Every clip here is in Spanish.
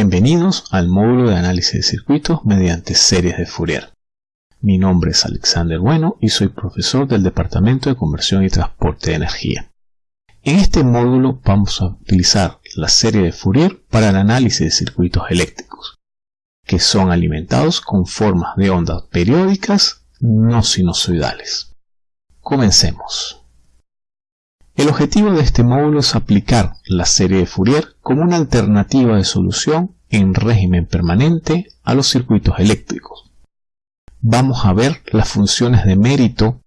Bienvenidos al módulo de análisis de circuitos mediante series de Fourier. Mi nombre es Alexander Bueno y soy profesor del Departamento de Conversión y Transporte de Energía. En este módulo vamos a utilizar la serie de Fourier para el análisis de circuitos eléctricos, que son alimentados con formas de ondas periódicas no sinusoidales. Comencemos. El objetivo de este módulo es aplicar la serie de Fourier como una alternativa de solución en régimen permanente a los circuitos eléctricos. Vamos a ver las funciones de mérito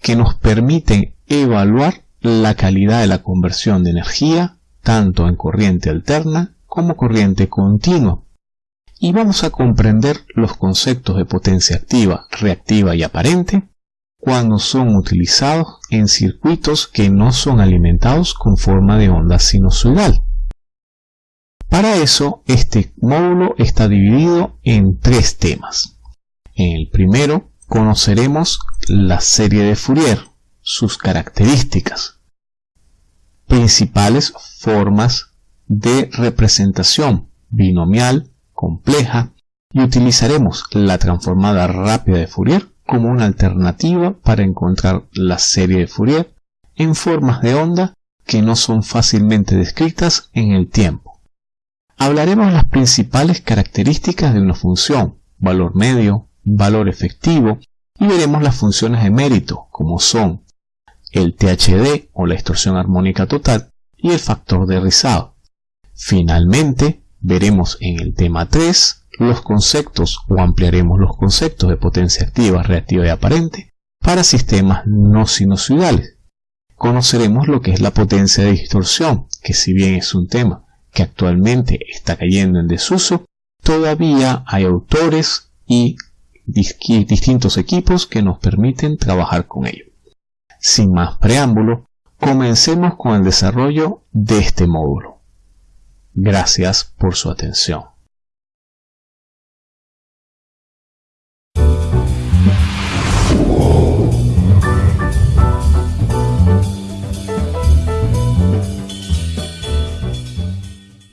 que nos permiten evaluar la calidad de la conversión de energía tanto en corriente alterna como corriente continua. Y vamos a comprender los conceptos de potencia activa, reactiva y aparente cuando son utilizados en circuitos que no son alimentados con forma de onda sinusoidal. Para eso, este módulo está dividido en tres temas. En el primero, conoceremos la serie de Fourier, sus características, principales formas de representación binomial, compleja, y utilizaremos la transformada rápida de Fourier como una alternativa para encontrar la serie de Fourier en formas de onda que no son fácilmente descritas en el tiempo. Hablaremos de las principales características de una función, valor medio, valor efectivo, y veremos las funciones de mérito, como son el THD o la distorsión armónica total y el factor de rizado. Finalmente, veremos en el tema 3 los conceptos o ampliaremos los conceptos de potencia activa, reactiva y aparente para sistemas no sinusoidales. Conoceremos lo que es la potencia de distorsión, que si bien es un tema que actualmente está cayendo en desuso, todavía hay autores y distintos equipos que nos permiten trabajar con ello. Sin más preámbulo, comencemos con el desarrollo de este módulo. Gracias por su atención.